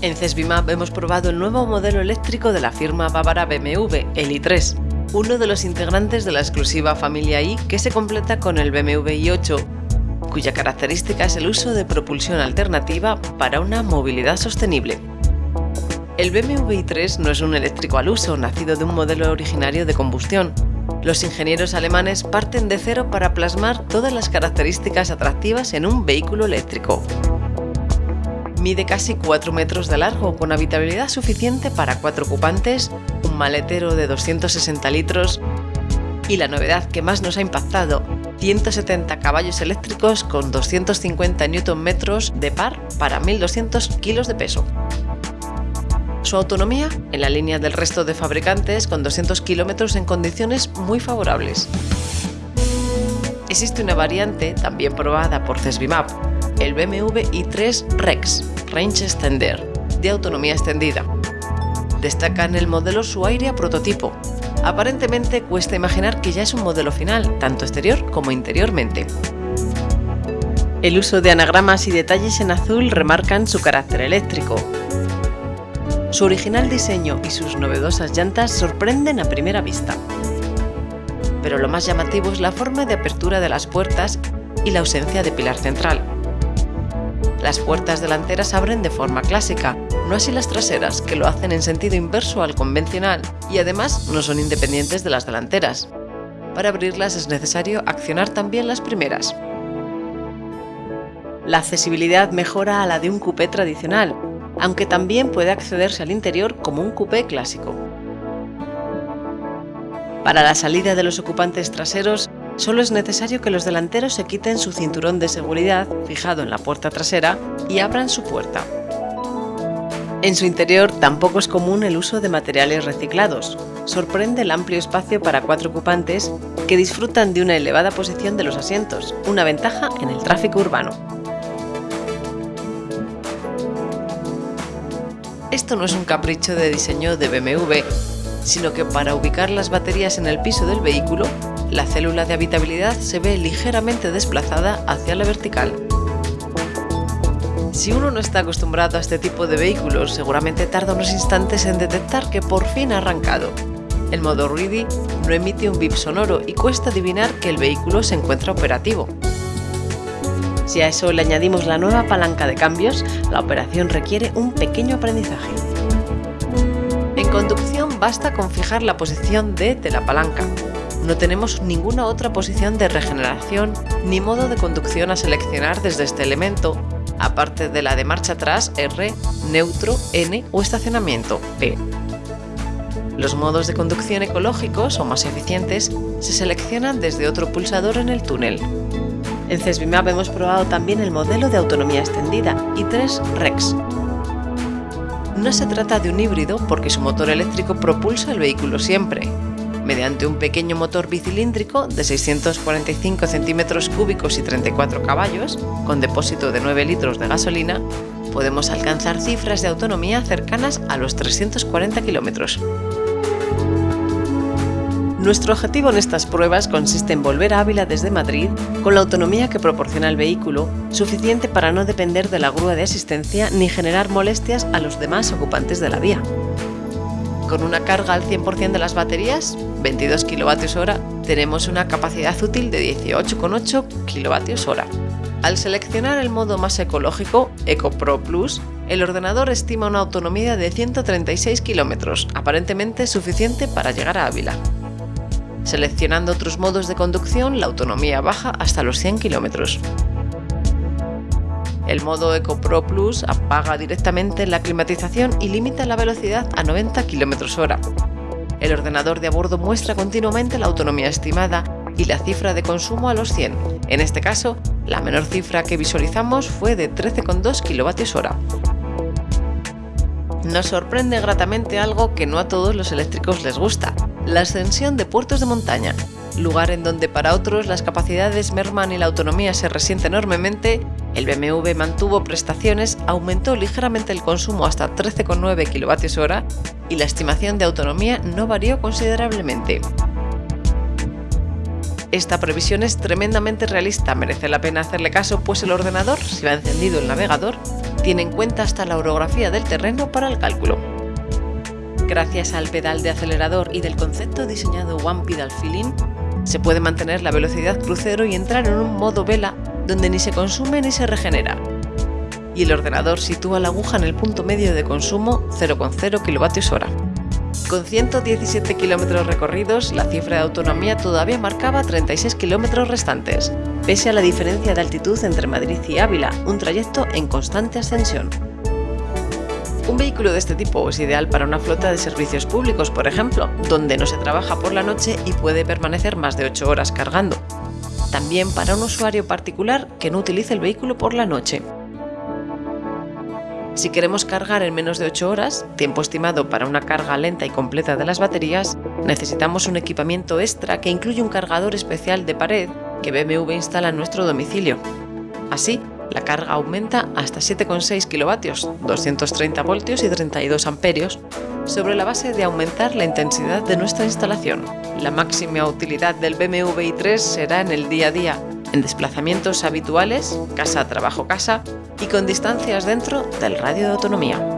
En CESBIMAP hemos probado el nuevo modelo eléctrico de la firma bávara BMW, el i3, uno de los integrantes de la exclusiva familia i que se completa con el BMW i8, cuya característica es el uso de propulsión alternativa para una movilidad sostenible. El BMW i3 no es un eléctrico al uso, nacido de un modelo originario de combustión. Los ingenieros alemanes parten de cero para plasmar todas las características atractivas en un vehículo eléctrico. Mide casi 4 metros de largo, con habitabilidad suficiente para 4 ocupantes, un maletero de 260 litros y la novedad que más nos ha impactado, 170 caballos eléctricos con 250 Nm de par para 1200 kilos de peso. Su autonomía en la línea del resto de fabricantes con 200 km en condiciones muy favorables. Existe una variante, también probada por CESBIMAP, el BMW i3 Rex Range Extender, de autonomía extendida. Destaca en el modelo su aire a prototipo. Aparentemente cuesta imaginar que ya es un modelo final, tanto exterior como interiormente. El uso de anagramas y detalles en azul remarcan su carácter eléctrico. Su original diseño y sus novedosas llantas sorprenden a primera vista. Pero lo más llamativo es la forma de apertura de las puertas y la ausencia de pilar central. Las puertas delanteras abren de forma clásica, no así las traseras, que lo hacen en sentido inverso al convencional y además no son independientes de las delanteras. Para abrirlas es necesario accionar también las primeras. La accesibilidad mejora a la de un coupé tradicional, aunque también puede accederse al interior como un coupé clásico. Para la salida de los ocupantes traseros Solo es necesario que los delanteros se quiten su cinturón de seguridad fijado en la puerta trasera y abran su puerta. En su interior tampoco es común el uso de materiales reciclados. Sorprende el amplio espacio para cuatro ocupantes que disfrutan de una elevada posición de los asientos, una ventaja en el tráfico urbano. Esto no es un capricho de diseño de BMW, sino que para ubicar las baterías en el piso del vehículo la célula de habitabilidad se ve ligeramente desplazada hacia la vertical. Si uno no está acostumbrado a este tipo de vehículos, seguramente tarda unos instantes en detectar que por fin ha arrancado. El modo Ready no emite un bip sonoro y cuesta adivinar que el vehículo se encuentra operativo. Si a eso le añadimos la nueva palanca de cambios, la operación requiere un pequeño aprendizaje. En conducción basta con fijar la posición D de la palanca, no tenemos ninguna otra posición de regeneración ni modo de conducción a seleccionar desde este elemento, aparte de la de marcha atrás R, neutro N o estacionamiento P. Los modos de conducción ecológicos o más eficientes se seleccionan desde otro pulsador en el túnel. En CESBIMAP hemos probado también el modelo de autonomía extendida i3 REX. No se trata de un híbrido porque su motor eléctrico propulsa el vehículo siempre, mediante un pequeño motor bicilíndrico de 645 centímetros cúbicos y 34 caballos, con depósito de 9 litros de gasolina, podemos alcanzar cifras de autonomía cercanas a los 340 kilómetros. Nuestro objetivo en estas pruebas consiste en volver a Ávila desde Madrid con la autonomía que proporciona el vehículo, suficiente para no depender de la grúa de asistencia ni generar molestias a los demás ocupantes de la vía. Con una carga al 100% de las baterías, 22 kWh, tenemos una capacidad útil de 18,8 kWh. Al seleccionar el modo más ecológico, Eco Pro Plus, el ordenador estima una autonomía de 136 km, aparentemente suficiente para llegar a Ávila. Seleccionando otros modos de conducción, la autonomía baja hasta los 100 km. El modo Eco Pro Plus apaga directamente la climatización y limita la velocidad a 90 km h El ordenador de a bordo muestra continuamente la autonomía estimada y la cifra de consumo a los 100. En este caso, la menor cifra que visualizamos fue de 13,2 kWh. Nos sorprende gratamente algo que no a todos los eléctricos les gusta, la ascensión de puertos de montaña, lugar en donde para otros las capacidades merman y la autonomía se resiente enormemente, el BMW mantuvo prestaciones, aumentó ligeramente el consumo hasta 13,9 kWh y la estimación de autonomía no varió considerablemente. Esta previsión es tremendamente realista, merece la pena hacerle caso pues el ordenador, si va encendido el navegador, Tiene en cuenta hasta la orografía del terreno para el cálculo. Gracias al pedal de acelerador y del concepto diseñado One Pedal Feeling, se puede mantener la velocidad crucero y entrar en un modo vela donde ni se consume ni se regenera. Y el ordenador sitúa la aguja en el punto medio de consumo 0,0 kWh. Con 117 kilómetros recorridos, la cifra de autonomía todavía marcaba 36 kilómetros restantes, pese a la diferencia de altitud entre Madrid y Ávila, un trayecto en constante ascensión. Un vehículo de este tipo es ideal para una flota de servicios públicos, por ejemplo, donde no se trabaja por la noche y puede permanecer más de 8 horas cargando. También para un usuario particular que no utilice el vehículo por la noche. Si queremos cargar en menos de 8 horas, tiempo estimado para una carga lenta y completa de las baterías, necesitamos un equipamiento extra que incluye un cargador especial de pared que BMW instala en nuestro domicilio. Así, la carga aumenta hasta 7,6 kilovatios, 230 voltios y 32 amperios, sobre la base de aumentar la intensidad de nuestra instalación. La máxima utilidad del BMW i3 será en el día a día, en desplazamientos habituales, casa-trabajo-casa y con distancias dentro del radio de autonomía.